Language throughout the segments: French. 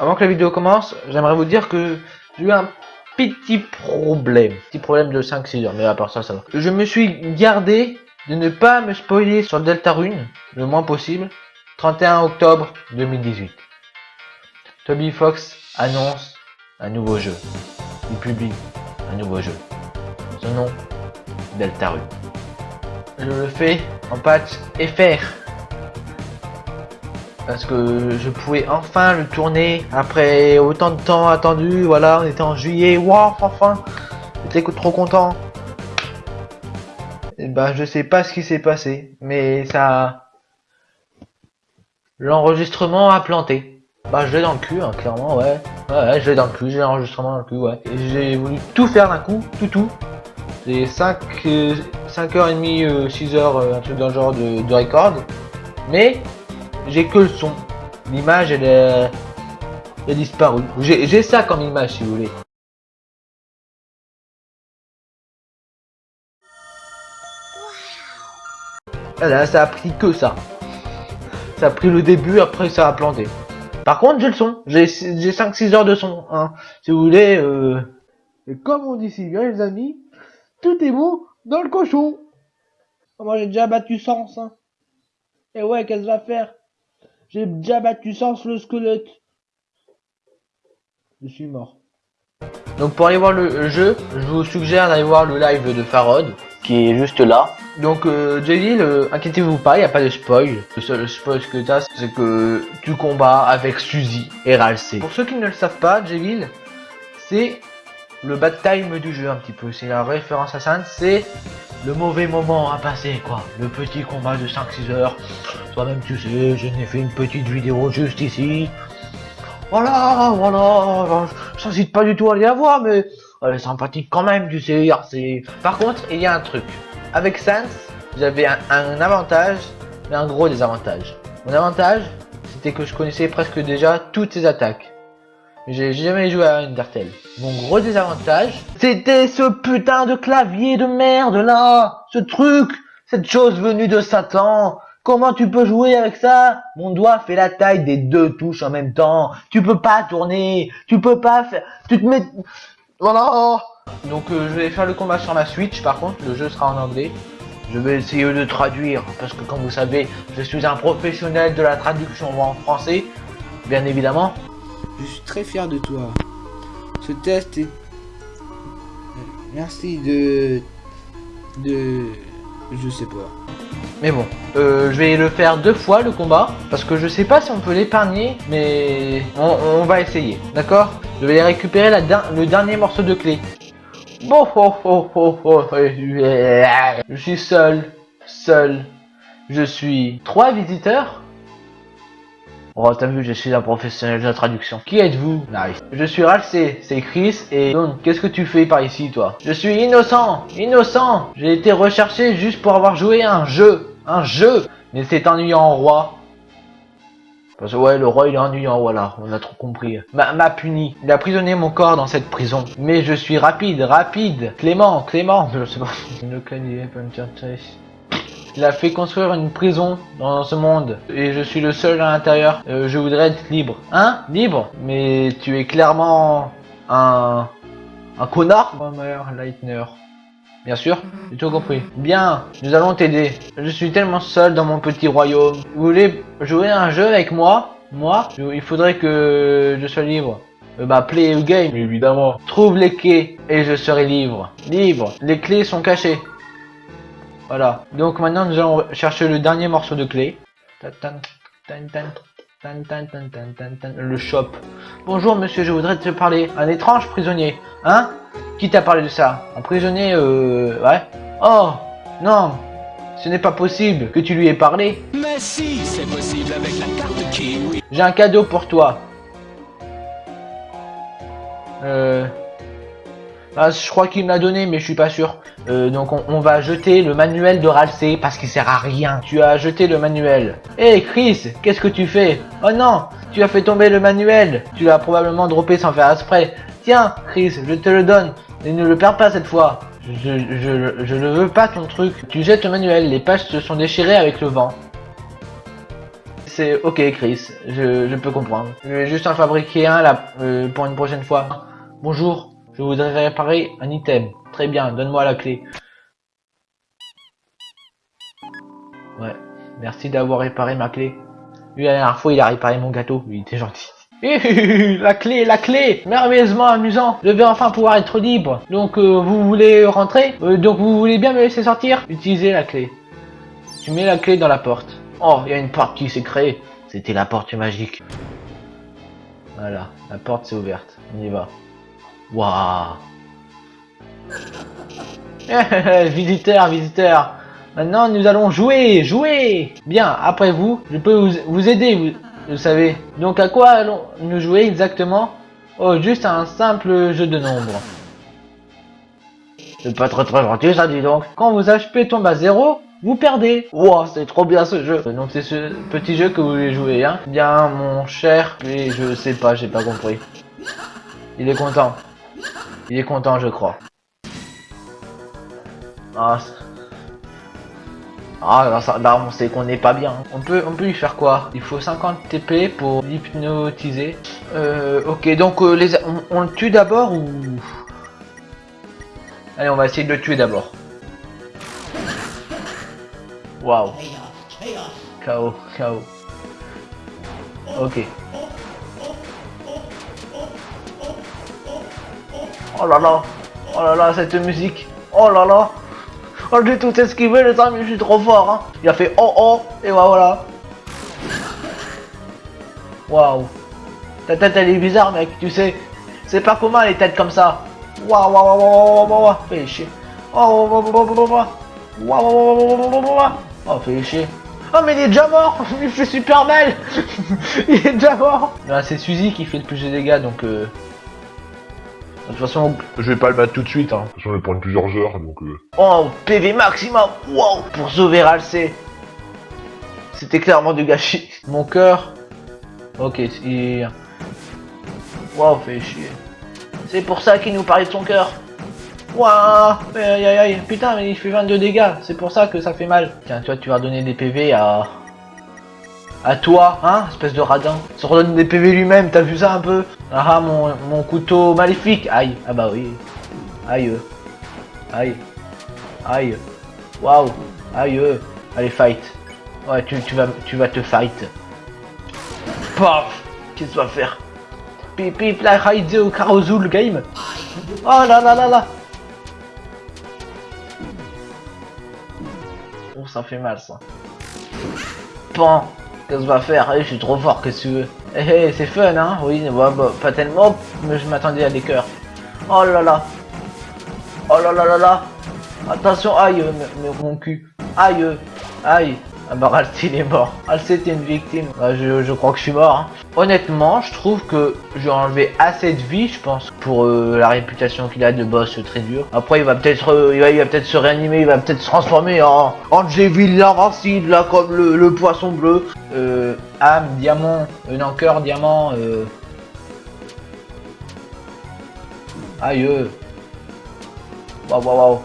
Avant que la vidéo commence, j'aimerais vous dire que j'ai eu un petit problème. Petit problème de 5-6 heures, mais à part ça, ça va. Je me suis gardé de ne pas me spoiler sur Deltarune, le moins possible. 31 octobre 2018. Toby Fox annonce un nouveau jeu. Il publie un nouveau jeu. Son nom, Deltarune. Je le fais en patch FR parce que je pouvais enfin le tourner après autant de temps attendu. Voilà, on était en juillet, waouh, enfin, j'étais trop content. Et ben, je sais pas ce qui s'est passé, mais ça, l'enregistrement a planté. Bah, je l'ai dans le cul, hein, clairement, ouais. Ouais, je l'ai dans le cul, j'ai l'enregistrement dans le cul, ouais. Et j'ai voulu tout faire d'un coup, tout, tout. C'est 5, 5h30, 6h, un truc dans le genre de record. Mais, j'ai que le son. L'image, elle, est, elle a disparu. J'ai ça comme image, si vous voulez. Là, ça a pris que ça. Ça a pris le début, après ça a planté. Par contre, j'ai le son. J'ai 5-6 heures de son. Hein. Si vous voulez... Euh... Et comme on dit si bien, les amis, tout est beau dans le cochon. Moi, j'ai déjà battu sens. Hein. Et ouais, qu'est-ce que va faire? J'ai déjà battu sans le squelette. Je suis mort. Donc pour aller voir le jeu, je vous suggère d'aller voir le live de Farod, qui est juste là. Donc euh, J.D. inquiétez-vous pas, il n'y a pas de spoil. Le seul spoil que tu as, c'est que tu combats avec Suzy et Ralsei. Pour ceux qui ne le savent pas, J.D. c'est le bad time du jeu un petit peu. C'est la référence à ça, c'est le mauvais moment à passer quoi. Le petit combat de 5-6 heures. Toi-même tu sais, je n'ai fait une petite vidéo juste ici. Voilà, voilà, j'incite pas du tout à aller la voir, mais elle est sympathique quand même, tu sais. c'est Par contre, il y a un truc. Avec Sans, j'avais un, un avantage, mais un gros désavantage. Mon avantage, c'était que je connaissais presque déjà toutes ses attaques. J'ai jamais joué à Undertale. Mon gros désavantage, c'était ce putain de clavier de merde là Ce truc Cette chose venue de Satan Comment tu peux jouer avec ça? Mon doigt fait la taille des deux touches en même temps. Tu peux pas tourner. Tu peux pas faire... Tu te mets... Voilà Donc euh, je vais faire le combat sur ma Switch par contre. Le jeu sera en anglais. Je vais essayer de traduire. Parce que comme vous savez, je suis un professionnel de la traduction en français. Bien évidemment. Je suis très fier de toi. Ce test est... Merci de... De... Je sais pas. Mais bon, euh, je vais le faire deux fois le combat, parce que je sais pas si on peut l'épargner, mais on, va essayer, d'accord? Je vais récupérer le dernier morceau de clé. Bon, oh, oh, oh, oh, je suis seul, seul. Je suis trois visiteurs Oh, t'as vu, je suis un professionnel de la traduction. Qui êtes-vous? Nice. Je suis Ralsei, c'est Chris, et donc, qu'est-ce que tu fais par ici, toi? Je suis innocent Innocent J'ai été recherché juste pour avoir joué un jeu Un jeu Mais c'est ennuyant, roi. Parce que ouais, le roi il est ennuyant, voilà, on a trop compris. M'a puni. Il a prisonné mon corps dans cette prison. Mais je suis rapide, rapide. Clément, Clément. Je pas. Il a fait construire une prison dans ce monde et je suis le seul à l'intérieur. Euh, je voudrais être libre. Hein? Libre? Mais tu es clairement un... un connard Leitner. Bien sûr, j'ai tout compris. Bien, nous allons t'aider. Je suis tellement seul dans mon petit royaume. Vous voulez jouer à un jeu avec moi? Moi? Il faudrait que je sois libre. Euh, bah, play a game, évidemment. Trouve les clés et je serai libre. Libre. Les clés sont cachées. Voilà. Donc maintenant, nous allons chercher le dernier morceau de clé. Le shop. Bonjour monsieur, je voudrais te parler. Un étrange prisonnier. Hein? Qui t'a parlé de ça? Un prisonnier, euh... Ouais. Oh Non Ce n'est pas possible que tu lui aies parlé. Mais si, c'est possible avec la carte qui, J'ai un cadeau pour toi. Euh... Ah, je crois qu'il me l'a donné, mais je suis pas sûr. Euh, donc on, va jeter le manuel de Ralsei parce qu'il sert à rien. Tu as jeté le manuel. Hé hey, Chris, qu'est-ce que tu fais? Oh non, tu as fait tomber le manuel. Tu l'as probablement droppé sans faire exprès. Tiens, Chris, je te le donne. Et ne le perds pas cette fois. Je, je, je ne veux pas ton truc. Tu jettes le manuel, les pages se sont déchirées avec le vent. C'est ok Chris, je, je peux comprendre. Je vais juste en fabriquer un là euh, pour une prochaine fois. Bonjour, je voudrais réparer un item. Très bien, donne-moi la clé. Ouais, merci d'avoir réparé ma clé. Lui la dernière fois il a réparé mon gâteau, il était gentil. La clé, la clé Merveilleusement amusant Je vais enfin pouvoir être libre. Donc euh, vous voulez rentrer? Euh, Donc vous voulez bien me laisser sortir? Utilisez la clé. Tu mets la clé dans la porte. Oh, il y a une porte qui s'est créée. C'était la porte magique. Voilà, la porte s'est ouverte. On y va. Waouh Visiteur, visiteur Maintenant, nous allons jouer, jouer Bien, après vous, je peux vous, aider, vous, vous savez. Donc, à quoi allons-nous jouer exactement? Oh, juste un simple jeu de nombres. C'est pas très très gentil ça, dis donc. Quand vos HP tombent à zéro, vous perdez. Wow, c'est trop bien ce jeu. Donc c'est ce petit jeu que vous voulez jouer, hein. Bien, mon cher, mais je sais pas, j'ai pas compris. Il est content. Il est content, je crois. Ah, ah là, ça, là, on sait qu'on n'est pas bien. On peut, on peut lui faire quoi? Il faut 50 TP pour l'hypnotiser. Euh, ok, donc euh, les, on, on le tue d'abord ou? Allez, on va essayer de le tuer d'abord. Waouh. KO, KO. Ok. Oh là là. Oh là là, cette musique. Oh là là. Oh, j'ai tout esquivé, les amis, je suis trop fort. Hein. Il a fait oh oh, et voilà. Waouh. Ta tête, elle est bizarre, mec, tu sais. C'est pas commun, les têtes comme ça. Waouh, waouh, waouh, waouh, waouh, fais chier. Oh, waouh, waouh, waouh, waouh, waouh. Oh, fais chier. Oh, mais il est déjà mort Il fait super mal Il est déjà mort c'est Suzy qui fait le plus de dégâts, donc... Euh... De toute façon, je vais pas le battre tout de suite, hein. De toute façon, je vais prendre plusieurs heures, donc euh, Oh, PV maximum Wow Pour sauver Ralsei C'était clairement du gâchis. Mon cœur... Ok, c'est... Wow, fait chier. C'est pour ça qu'il nous parlait de son cœur. Waouh Aïe aïe aïe Putain, mais il fait 22 dégâts. C'est pour ça que ça fait mal. Tiens, toi, tu vas donner des PV à... À toi, hein, espèce de radin. Se redonne des PV lui-même, t'as vu ça un peu Ah, ah, mon, mon couteau maléfique. Aïe, ah bah oui. Aïe. Aïe. Aïe. Waouh. Aïe. Allez, fight. Ouais, tu, tu, vas, tu vas te fight. Paf Qu'est-ce que tu vas faire? Pip pip la raide au Karozul game. Oh là là là là. Oh, ça fait mal ça. Pan Qu'est-ce que va faire Eh, Je suis trop fort, qu'est-ce que tu veux? Eh, eh, c'est fun, hein? Oui, bah, bah, pas tellement, mais je m'attendais à des cœurs. Oh là là Oh là là là là Attention, aïe, mon cul. Aïe, aïe. Ah bah Ralsei il est mort. Ralsei était une victime. Bah, je, crois que je suis mort. hein. Honnêtement, je trouve que j'ai enlevé assez de vie, je pense, pour euh, la réputation qu'il a de boss très dur. Après, il va peut-être euh, il va, peut-être se réanimer, il va peut-être se transformer en Angeville l'invincible, là, comme le, poisson bleu. Euh, âme, diamant, euh, non, cœur, diamant, euh... Aïe, euh. Waouh, waouh, waouh.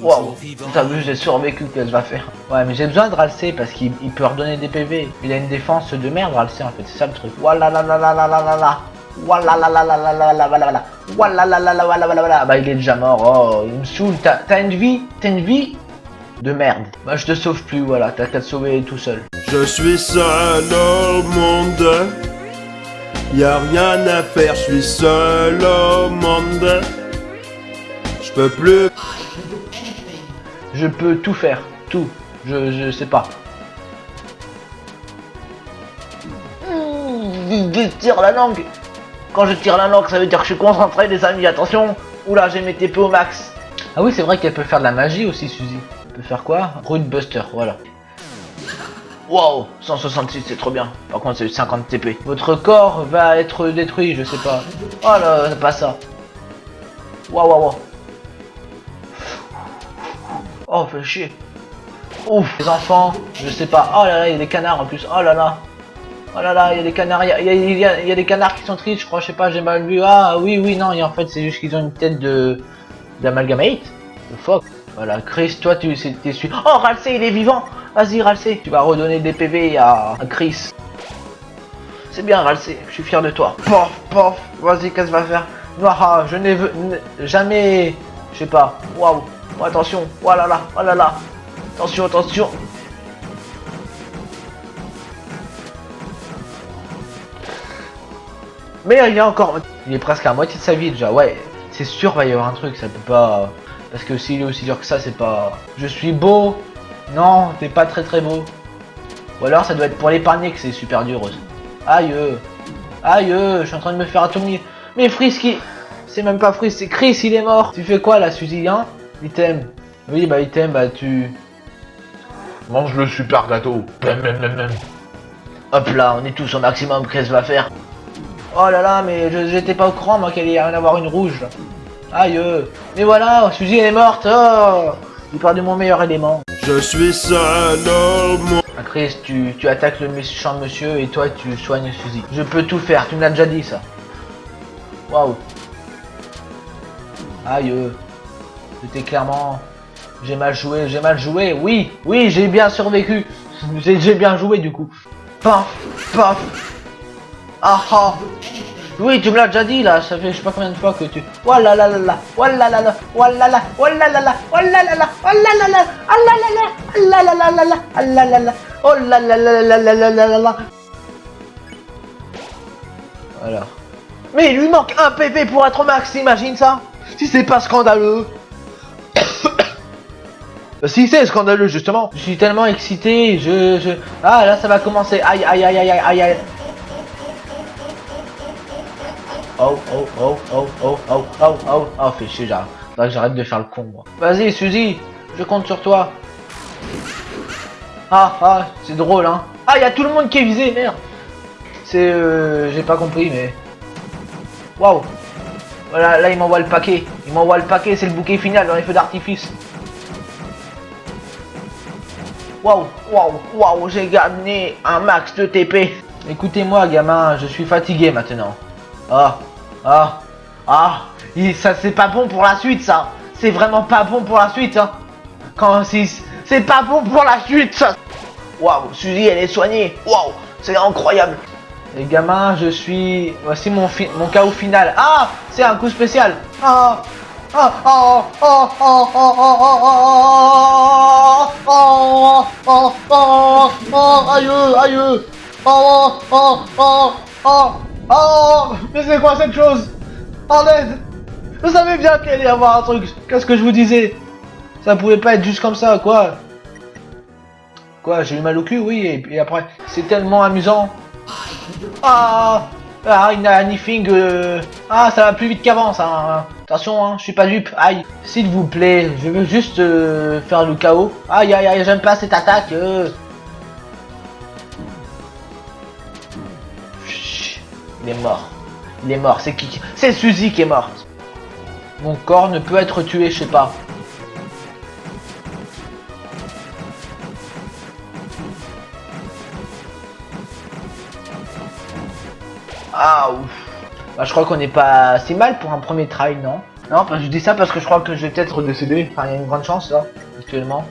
Waouh, t'as vu, j'ai survécu, qu'elle va faire Ouais, mais j'ai besoin de Ralsei parce qu'il il peut redonner des PV. Il a une défense de merde, Ralsei, en fait, c'est ça le truc. Voilà la la la la la la la. Voilà la la la la la la la la. Voilà la la la la la la la. Bah, il est déjà mort. Oh, il me saoule. T'as une vie T'as une vie de merde. Bah, je te sauve plus, voilà. T'as qu'à te sauver tout seul. Je suis seul au monde. Y a rien à faire, je suis seul au monde. Je peux plus. Je peux tout faire. Tout. Je, je sais pas. Mmh, Je tire la langue. Quand je tire la langue, ça veut dire que je suis concentré, les amis. Attention. Oula, j'ai mes TP au max. Ah oui, c'est vrai qu'elle peut faire de la magie aussi, Suzy. Elle peut faire quoi? Root Buster, voilà. Wow, 166, c'est trop bien. Par contre, c'est 50 TP. Votre corps va être détruit, je sais pas. Oh là, c'est pas ça. Waouh, waouh, waouh. Oh, fait chier. Ouf, les enfants, je sais pas. Oh là là, il y a des canards en plus. Oh là là. Oh là là, il y a des canards. Il y a, y a- y a- des canards qui sont tristes, je crois. Je sais pas, j'ai mal vu. Ah oui, oui, non. Et en fait, c'est juste qu'ils ont une tête de d'amalgamate. De fuck. Voilà, Chris, toi tu t'es su. Oh, Ralsei, il est vivant Vas-y, Ralsei, tu vas redonner des PV à, Chris. C'est bien, Ralsei, je suis fier de toi. Pof, pof, vas-y, qu'est-ce que va faire? Ah, je n'ai jamais... Je sais pas. Waouh. Oh, attention. Oh là là, oh là là. Attention, attention. Mais il y encore... Il est presque à moitié de sa vie déjà. Ouais, c'est sûr va y avoir un truc, ça peut pas... Parce que s'il est aussi dur que ça, c'est pas... Je suis beau Non, t'es pas très très beau. Ou alors ça doit être pour l'épargner que c'est super dur aussi. Aïe. Aïe je suis en train de me faire atomiser. Mais Frisky C'est même pas Fris, c'est Chris, il est mort Tu fais quoi là, Suzy, hein? Item. Oui, bah item, bah tu... Mange le super gâteau. Hop là, on est tous au maximum, qu'est-ce va faire? Oh là là, mais je- j'étais pas au courant, moi, qu'il allait en avoir une rouge. là. Aïe euh. Mais voilà, Suzy, elle est morte oh J'ai perdu mon meilleur élément. Je suis seul. Ah, Chris, tu, tu attaques le méchant monsieur et toi tu soignes Suzy. Je peux tout faire, tu me l'as déjà dit ça. Waouh. Aïe. C'était clairement... J'ai mal joué, j'ai mal joué. Oui, oui, j'ai bien survécu. J'ai bien joué du coup. Paf, paf. Ah ah. Oui, tu me l'as déjà dit là, ça fait je sais pas combien de fois que tu... Oh là là là là, oh là là là, oh là là, oh là là là, oh là là là, oh là là là, oh là là là, oh là là là là oh là là là, oh là là là là là là là là là. Voilà. Mais il lui manque un PV pour être au max, imagine ça Si c'est pas scandaleux Si c'est scandaleux justement Je suis tellement excité, je... je... Ah là ça va commencer, aïe aïe aïe aïe aïe aïe aïe Oh oh oh oh oh oh oh oh oh fais chier j'arrête. J'arrête de faire le con moi. Vas-y Suzy, je compte sur toi. Ah ah c'est drôle hein. Ah y a tout le monde qui est visé merde. C'est euh, j'ai pas compris mais. Waouh. Voilà là il m'envoie le paquet. Il m'envoie le paquet c'est le bouquet final dans les feux d'artifice. Waouh, waouh, waouh, j'ai gagné un max de TP. Écoutez-moi, gamin, je suis fatigué maintenant. Ah, ah, ah, ça c'est pas bon pour la suite, ça. C'est vraiment pas bon pour la suite, hein. Quand c'est, pas bon pour la suite, ça. Waouh, Suzy, elle est soignée. Waouh, c'est incroyable. Les gamins, je suis. Voici mon fi- mon chaos final. Ah, c'est un coup spécial. Ah. Aïe Aïe Oh Oh Oh Oh Oh Mais c'est quoi cette chose En aide Vous savez bien qu'il allait y avoir un truc. Qu'est-ce que je vous disais Ça pouvait pas être juste comme ça, quoi. Quoi, j'ai eu mal au cul, oui, et, et après, c'est tellement amusant. Ah Ah, une anything... Euh... Ah, ça va plus vite qu'avant, ça hein. Attention, hein, je suis pas dupe. Aïe. S'il vous plaît, je veux juste euh, faire le chaos. Aïe, aïe, aïe, j'aime pas cette attaque. euh. Il est mort. Il est mort. C'est qui C'est Suzy qui est morte. Mon corps ne peut être tué, je sais pas. Ah ouf. Bah je crois qu'on n'est pas si mal pour un premier try, non Non, que je dis ça parce que je crois que je vais peut-être décéder. Enfin, il y a une grande chance là, actuellement.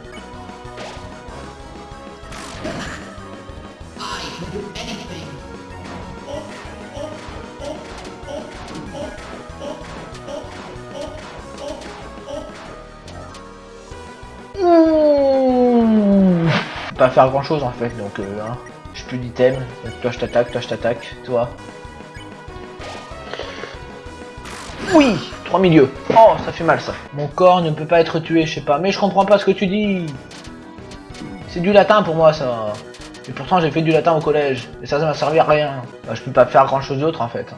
Mmh. Pas faire grand chose en fait, donc euh, hein. je plus d'item. Toi je t'attaque, toi je t'attaque, toi. Oui Trois milieux. Oh, ça fait mal ça. Mon corps ne peut pas être tué, je sais pas. Mais je comprends pas ce que tu dis. C'est du latin pour moi ça. Et pourtant j'ai fait du latin au collège. Et ça, ça m'a servi à rien. Bah, je peux pas faire grand chose d'autre en fait.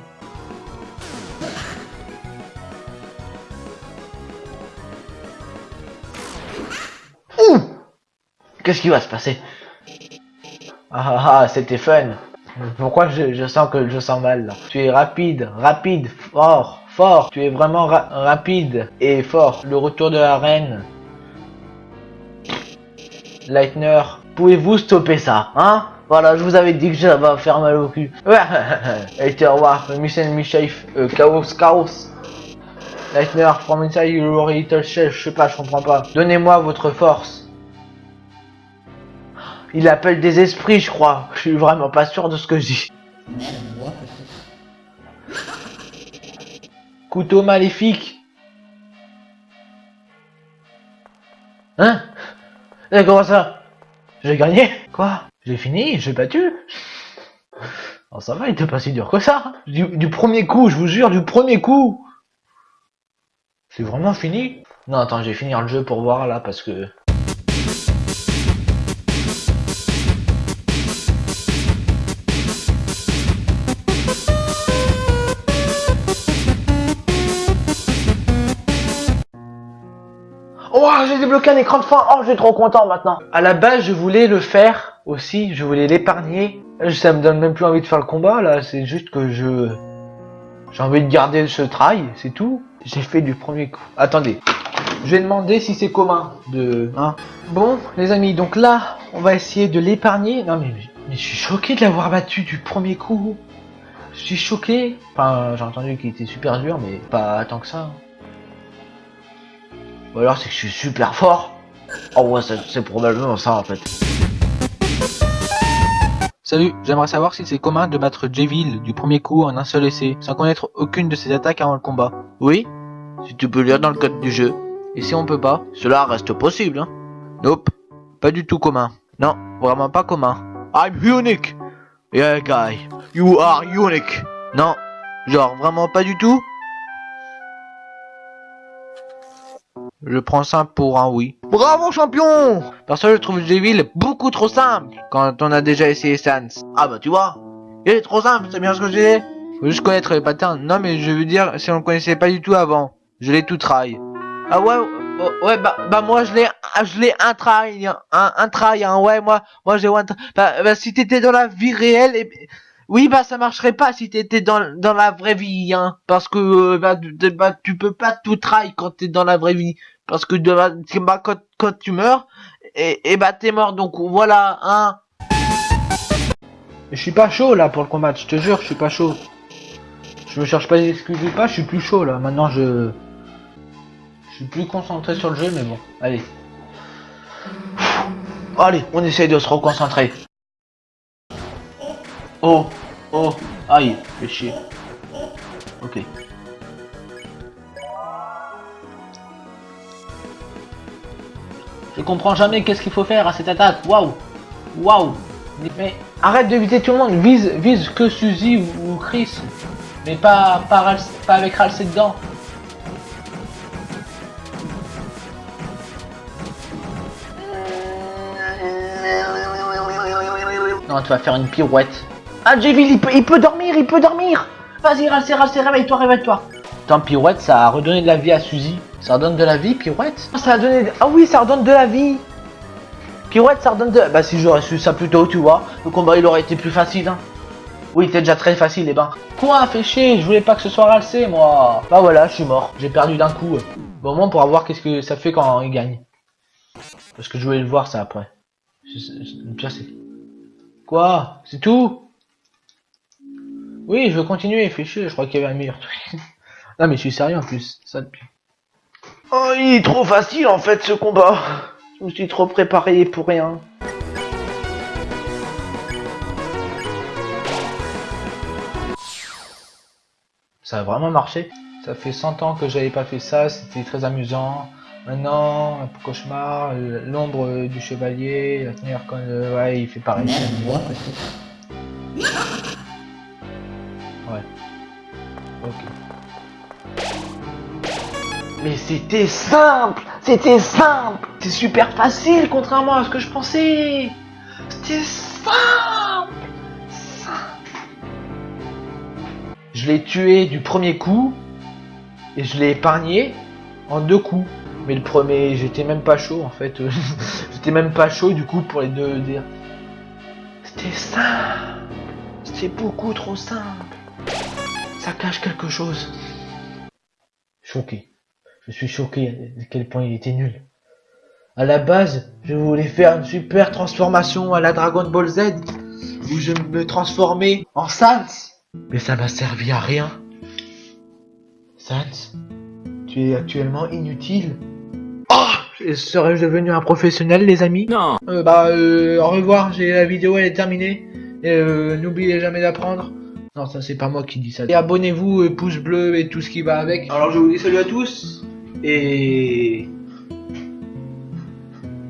Ouh Qu'est-ce qui va se passer? Ah ah ah, c'était fun. Pourquoi je, je sens que je sens mal là? Tu es rapide, rapide, fort, Tu es vraiment ra- rapide et fort. Le retour de la reine. Lightner, pouvez-vous stopper ça, hein? Voilà, je vous avais dit que ça va faire mal au cul. Et au revoir, Michel Michel, euh, Chaos, Chaos. Lightner, from inside your little shell, je sais pas, je comprends pas. Donnez-moi votre force. Il appelle des esprits, je crois. Je suis vraiment pas sûr de ce que je dis. Couteau maléfique. Hein Eh, Comment ça J'ai gagné Quoi J'ai fini J'ai battu Oh ça va, il était pas si dur que ça du, du premier coup, je vous jure, du premier coup C'est vraiment fini Non, attends, je vais finir le jeu pour voir là, parce que... débloqué un écran de fin. Oh, je suis trop content maintenant. À la base, je voulais le faire aussi. Je voulais l'épargner. Ça me donne même plus envie de faire le combat là. C'est juste que je j'ai envie de garder ce try, c'est tout. J'ai fait du premier coup. Attendez. Je vais demander si c'est commun de hein. Bon, les amis, donc là, on va essayer de l'épargner. Non mais, mais je suis choqué de l'avoir battu du premier coup. Je suis choqué. Enfin, j'ai entendu qu'il était super dur, mais pas tant que ça. Ou alors c'est que je suis super fort. Oh ouais, c'est c'est probablement ça en fait. Salut, j'aimerais savoir si c'est commun de battre Jevil du premier coup en un seul essai, sans connaître aucune de ses attaques avant le combat. Oui, si tu peux lire dans le code du jeu. Et si on peut pas, cela reste possible, hein. Nope, pas du tout commun. Non, vraiment pas commun. I'm unique. Yeah guy, you are unique. Non, genre vraiment pas du tout. Je prends ça pour un oui. Bravo champion Perso je trouve Devil beaucoup trop simple quand on a déjà essayé Sans. Ah bah tu vois, il est trop simple, c'est bien ce que j'ai. Faut juste connaître les patterns. Non mais je veux dire si on le connaissait pas du tout avant. Je l'ai tout try. Ah ouais, oh, ouais bah, bah moi je l'ai je l'ai un try, un, un try, hein, ouais moi moi j'ai one try. Bah, bah si t'étais dans la vie réelle et oui, bah ça marcherait pas si t'étais dans, la vraie vie, hein. Parce que euh, bah, tu- bah, tu peux pas tout try quand t'es dans la vraie vie. Parce que de, bah, quand, tu meurs, et, et bah t'es mort. Donc voilà, hein. Je suis pas chaud là pour le combat, je te jure, je suis pas chaud. Je me cherche pas des excuses ou pas, je suis plus chaud là. Maintenant je... Je suis plus concentré sur le jeu, mais bon, allez. Allez, on essaye de se reconcentrer. Oh, oh, aïe, fais chier. Ok. Je comprends jamais qu'est-ce qu'il faut faire à cette attaque. Waouh, waouh. Mais- arrête de viser tout le monde. Vise, vise que Suzy ou, Chris. Mais pas, pas avec Ralsei dedans. Non, tu vas faire une pirouette. Ah, Jevil, il peut, il peut dormir, il peut dormir Vas-y, Ralsei, réveille-toi, réveille-toi Attends, pirouette, ça a redonné de la vie à Suzy. Ça redonne de la vie, pirouette? Ça a donné... Ah oui, ça redonne de la vie Pirouette, ça redonne de... Bah si j'aurais su ça plus tôt, tu vois, le combat, il aurait été plus facile, hein. Oui, c'était déjà très facile, les bains. Quoi, fait chier, je voulais pas que ce soit Ralsei, moi. Bah voilà, je suis mort. J'ai perdu d'un coup. Bon, au moins, pour voir qu'est-ce que ça fait quand il gagne. Parce que je voulais le voir, ça, après. Le pire, c'est... Quoi? C'est tout? Oui, je veux continuer, fait chier, je crois qu'il y avait un meilleur truc. non, mais je suis sérieux en plus, ça depuis. Oh, il est trop facile en fait ce combat. Je me suis trop préparé pour rien. Ça a vraiment marché. Ça fait 100 ans que j'avais pas fait ça, c'était très amusant. Maintenant, un peu cauchemar, l'ombre du chevalier, la tenir quand euh, ouais, il fait pareil. Moi. Mais c'était simple! C'était simple! C'est super facile contrairement à ce que je pensais! C'était simple! Simple! Je l'ai tué du premier coup et je l'ai épargné en deux coups. Mais le premier, j'étais même pas chaud en fait. j'étais même pas chaud du coup pour les deux dire. C'était simple! C'était beaucoup trop simple ça cache quelque chose. Choqué. Je suis choqué à quel point il était nul. À la base, je voulais faire une super transformation à la Dragon Ball Z, où je me transformais en Sans. Mais ça m'a servi à rien. Sans, Tu es actuellement inutile. Oh Serais-je devenu un professionnel, les amis Non. Euh, bah, euh, au revoir, j'ai la vidéo, elle est terminée. Et euh, n'oubliez jamais d'apprendre. Non, ça c'est pas moi qui dis ça. Et abonnez-vous, euh, pouce bleu et tout ce qui va avec. Alors je vous dis salut à tous. Et... et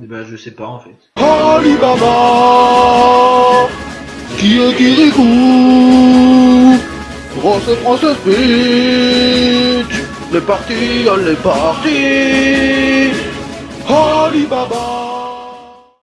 bah je sais pas en fait. Alibaba Qui est Kirikou Grosse grosse speech Les partis, les partis Alibaba